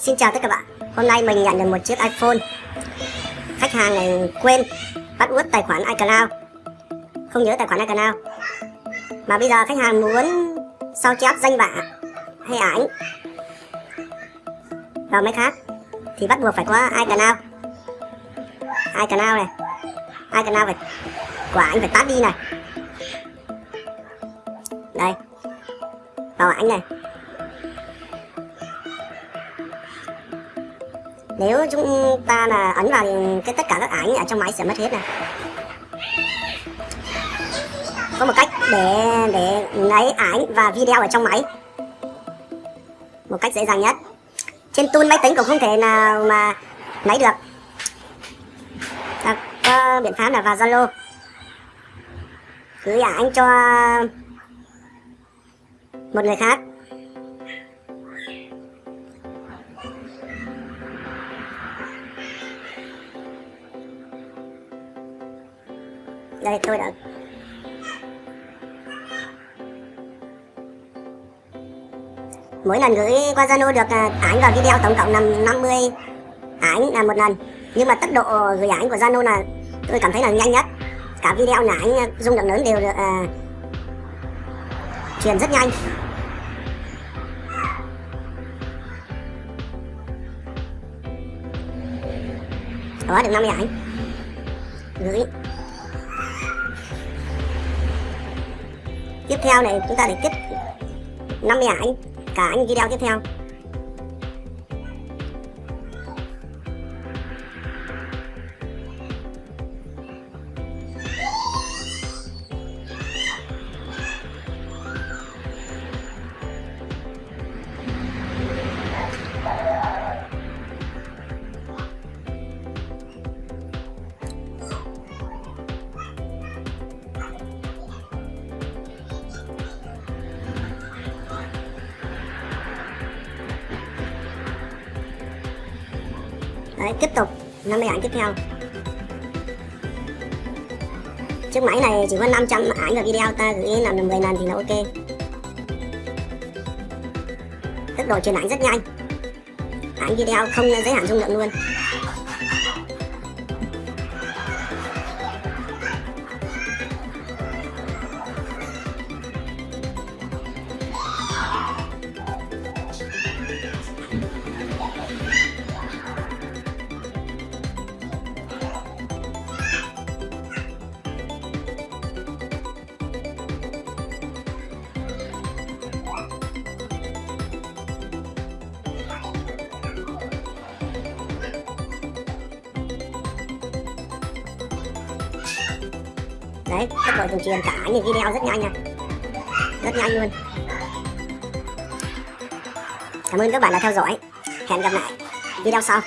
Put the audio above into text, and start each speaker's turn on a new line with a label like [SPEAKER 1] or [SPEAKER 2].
[SPEAKER 1] Xin chào tất cả các bạn. Hôm nay mình nhận được một chiếc iPhone. Khách hàng này quên bắt út tài khoản iCloud. Không nhớ tài khoản iCloud. Mà bây giờ khách hàng muốn sao chép danh bạ hay ảnh vào máy khác thì bắt buộc phải có iCloud. iCloud này. iCloud phải quả anh phải tắt đi này. Đây. Vào ảnh này. Nếu chúng ta là ấn vào thì cái tất cả các ảnh ở trong máy sẽ mất hết này có một cách để để lấy ảnh và video ở trong máy. Một cách dễ dàng nhất. Trên tool máy tính cũng không thể nào mà lấy được. À, có biện pháp là vào zalo? Gửi ảnh cho một người khác. Đây tôi đã mỗi lần gửi qua Zalo được à, ảnh và video tổng cộng là 50 ảnh là một lần. Nhưng mà tốc độ gửi ảnh của Zalo là tôi cảm thấy là nhanh nhất. Cả video là ảnh à, dung lượng lớn đều được uh, truyền rất nhanh. Đó được 50 ảnh. Gửi. Tiếp theo này chúng ta để tiếp 50 ảnh cả những video tiếp theo. Đấy, tiếp tục. 50 ảnh tiếp theo. Chiếc máy này chỉ có 500 ảnh và video ta gửi làm được 10 lần thì là ok. Tốc độ truyền ảnh rất nhanh. Ảnh video không giới hạn dung lượng luôn. Đấy tốc độ truyền truyền cả những video rất nhanh nha. Rất nhanh luôn. Cảm ơn các bạn đã theo dõi. Hẹn gặp lại video sau.